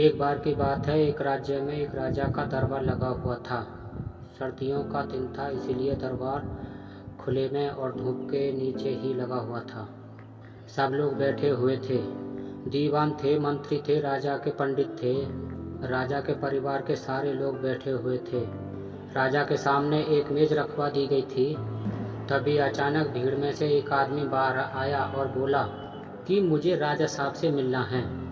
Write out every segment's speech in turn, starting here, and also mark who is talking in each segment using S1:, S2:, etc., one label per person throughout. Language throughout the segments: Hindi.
S1: एक बार की बात है, एक राज्य में एक राजा का दरबार लगा हुआ था। सर्दियों का दिन था, इसीलिए दरबार खुले में और धूप के नीचे ही लगा हुआ था। सब लोग बैठे हुए थे। दीवान थे, मंत्री थे, राजा के पंडित थे। राजा के परिवार के सारे लोग बैठे हुए थे। राजा के सामने एक मेज रखवा दी गई थी। तभी अचानक भीड़ में से एक आदमी बाहर आया और बोला, कि मुझे राजा साहब से मिलना है?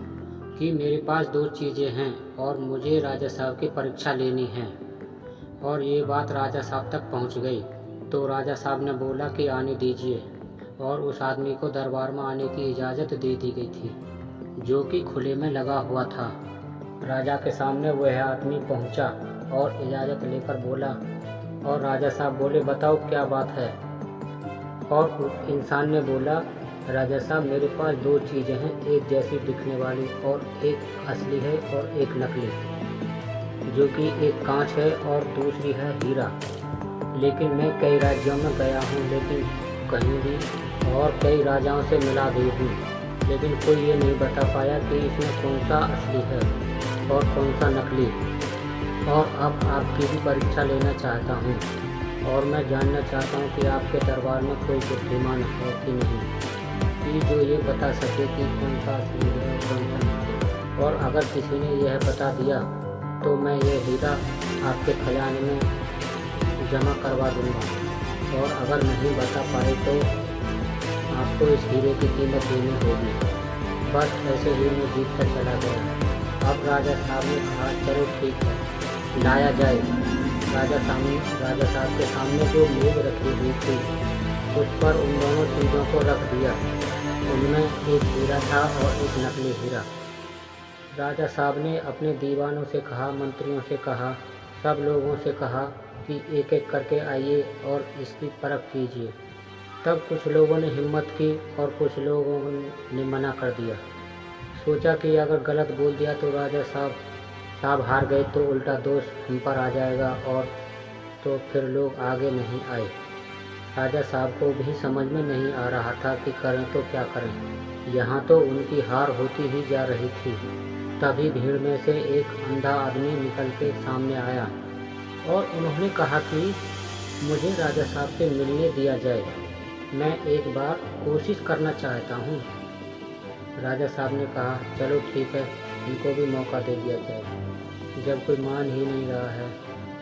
S1: कि मेरे पास दो चीज़ें हैं और मुझे राजा साहब की परीक्षा लेनी है। और ये बात राजा साहब तक पहुँच गई। तो राजा साहब ने बोला कि आने दीजिए। और उस आदमी को दरबार में आने की इजाज़त दे दी गई थी, जो कि खुले में लगा हुआ था। राजा के सामने वह आदमी पहुँचा और इजाज़त लेकर बोला, और राजा साहब बोले, बताओ क्या बात है? और उस इंसान ने बोला राजा साहब, मेरे पास दो चीज़ें हैं, एक जैसी दिखने वाली और एक असली है और एक नकली जो कि एक कांच है और दूसरी है हीरा। लेकिन मैं कई राज्यों में गया हूँ, लेकिन कहीं भी और कई राजाओं से मिला भी हूँ, लेकिन कोई ये नहीं बता पाया कि इसमें कौन सा असली है और कौन सा नकली और अब आपकी भी परीक्षा लेना चाहता हूँ, और मैं जानना चाहता हूँ कि आपके दरबार में कोई बुद्धिमान है कि नहीं। कि जो ये बता सके कि कौन सा असली है और कौन सा और अगर किसी ने यह बता दिया तो मैं ये हीरा आपके खजाने में जमा करवा दूँगा। और अगर नहीं बता पाए तो आपको इस हीरे की कीमत देनी होगी। बस ऐसे ही मैं जीत कर चला गया। अब राजा साहब ने कहा, चलो ठीक है, लाया जाए। राजा सामने राजा साहब के सामने जो मेज रखी हुई थी, उस पर उन दोनों चीज़ों को रख दिया। उनमें एक हीरा था और एक नकली हीरा। राजा साहब ने अपने दीवानों से कहा, मंत्रियों से कहा, सब लोगों से कहा कि एक एक करके आइए और इसकी परख कीजिए। तब कुछ लोगों ने हिम्मत की और कुछ लोगों ने मना कर दिया। सोचा कि अगर गलत बोल दिया तो राजा साहब साहब हार गए तो उल्टा दोष हम पर आ जाएगा और तो फिर लोग आगे नहीं आए। राजा साहब को भी समझ में नहीं आ रहा था कि करें तो क्या करें। यहाँ तो उनकी हार होती ही जा रही थी। तभी भीड़ में से एक अंधा आदमी निकल के सामने आया और उन्होंने कहा कि, मुझे राजा साहब से मिलने दिया जाए। मैं एक बार कोशिश करना चाहता हूँ। राजा साहब ने कहा, चलो ठीक है, इनको भी मौका दे दिया जाए। जब कोई मान ही नहीं रहा है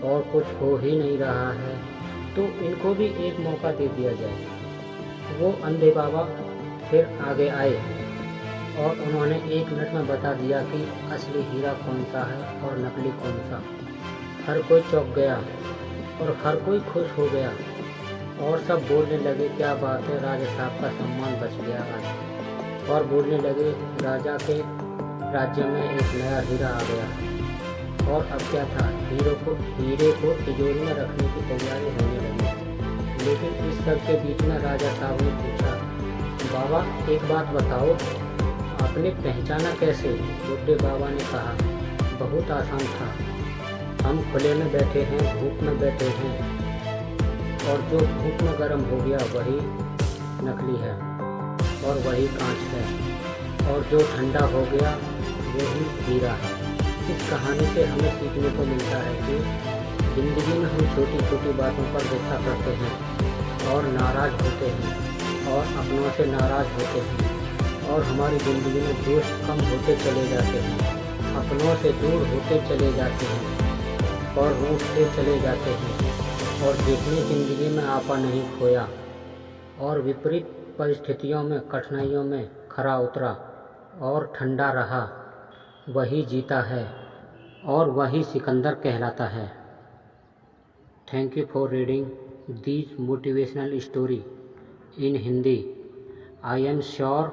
S1: और कुछ हो ही नहीं रहा है तो इनको भी एक मौका दे दिया जाए। वो अंधे बाबा फिर आगे आए और उन्होंने एक मिनट में बता दिया कि असली हीरा कौन सा है और नकली कौन सा। हर कोई चौंक गया और हर कोई खुश हो गया और सब बोलने लगे, क्या बात है, राजा साहब का सम्मान बच गया आज। और बोलने लगे, राजा के राज्य में एक नया हीरा आ गया। और अब क्या था? हीरो को, हीरे को तिजोरी में रखने की तैयारी होने लगी। लेकिन इस सब के बीच में राजा साहब ने पूछा, बाबा, एक बात बताओ, आपने पहचाना कैसे? बुढ़े बाबा ने कहा, बहुत आसान था। हम खुले में बैठे हैं, धूप में बैठे हैं। और जो धूप में गर्म हो गया, वही नकली है। और वही कांच है। और जो ठंडा हो गया वही हीरा है। इस कहानी से हमें सीखने को मिलता है कि ज़िंदगी में हम छोटी छोटी बातों पर गुस्सा करते हैं और नाराज़ होते हैं और अपनों से नाराज़ होते हैं और हमारी ज़िंदगी में दोस्त कम होते चले जाते हैं, अपनों से दूर होते चले जाते हैं और रूठते चले जाते हैं और जितनी ज़िंदगी में आपा नहीं खोया और विपरीत परिस्थितियों में, कठिनाइयों में खरा उतरा और ठंडा रहा, वही जीता है। और वही सिकंदर कहलाता है। Thank you for reading these motivational story in Hindi I am sure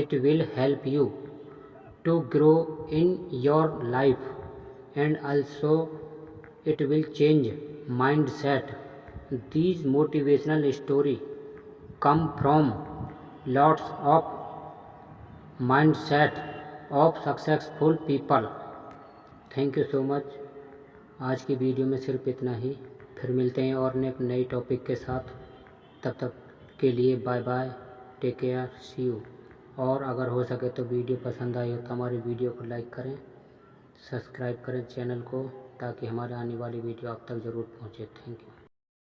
S1: it will help you to grow in your life and also it will change mind set this motivational story come from lots of mind set of successful people thank you so much आज की वीडियो में सिर्फ़ इतना ही। फिर मिलते हैं और नई टॉपिक के साथ। तब तक के लिए bye bye take care see you और अगर हो सके तो वीडियो पसंद आई हो तो हमारे वीडियो को लाइक करें। सब्सक्राइब करें चैनल को ताकि हमारे आने वाली वीडियो आप तक ज़रूर पहुँचे। Thank you